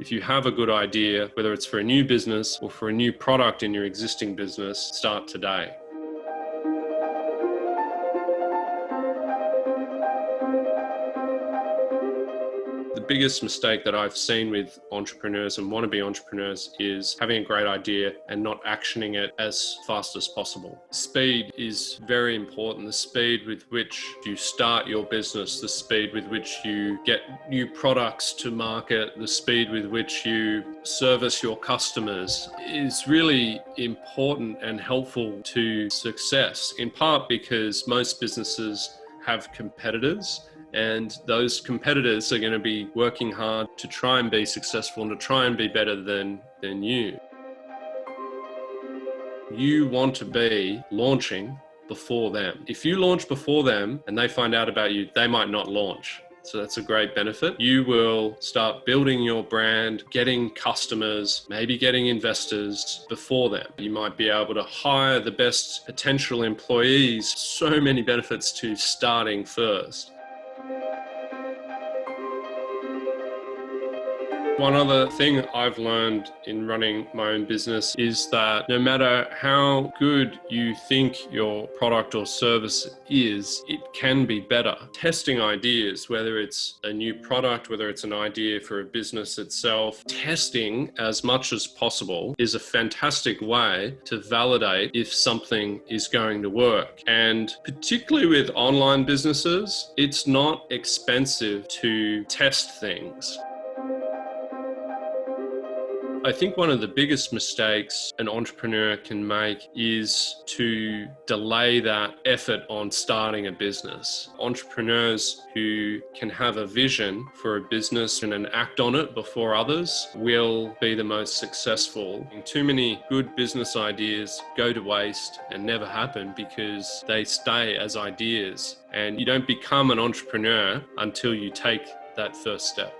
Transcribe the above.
If you have a good idea, whether it's for a new business or for a new product in your existing business, start today. Biggest mistake that I've seen with entrepreneurs and wannabe entrepreneurs is having a great idea and not actioning it as fast as possible. Speed is very important. The speed with which you start your business, the speed with which you get new products to market, the speed with which you service your customers is really important and helpful to success, in part because most businesses have competitors and those competitors are going to be working hard to try and be successful and to try and be better than, than you. You want to be launching before them. If you launch before them and they find out about you, they might not launch. So that's a great benefit. You will start building your brand, getting customers, maybe getting investors before them. You might be able to hire the best potential employees. So many benefits to starting first. One other thing I've learned in running my own business is that no matter how good you think your product or service is, it can be better. Testing ideas, whether it's a new product, whether it's an idea for a business itself, testing as much as possible is a fantastic way to validate if something is going to work. And particularly with online businesses, it's not expensive to test things. I think one of the biggest mistakes an entrepreneur can make is to delay that effort on starting a business. Entrepreneurs who can have a vision for a business and an act on it before others will be the most successful. And too many good business ideas go to waste and never happen because they stay as ideas. And you don't become an entrepreneur until you take that first step.